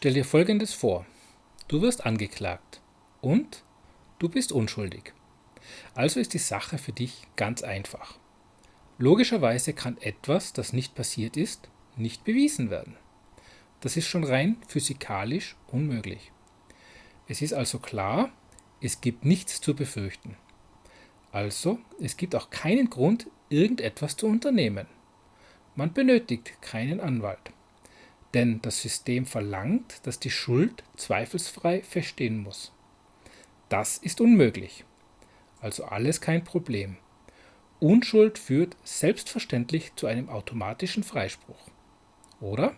Stell dir Folgendes vor. Du wirst angeklagt und du bist unschuldig. Also ist die Sache für dich ganz einfach. Logischerweise kann etwas, das nicht passiert ist, nicht bewiesen werden. Das ist schon rein physikalisch unmöglich. Es ist also klar, es gibt nichts zu befürchten. Also, es gibt auch keinen Grund, irgendetwas zu unternehmen. Man benötigt keinen Anwalt. Denn das System verlangt, dass die Schuld zweifelsfrei feststehen muss. Das ist unmöglich. Also alles kein Problem. Unschuld führt selbstverständlich zu einem automatischen Freispruch. Oder?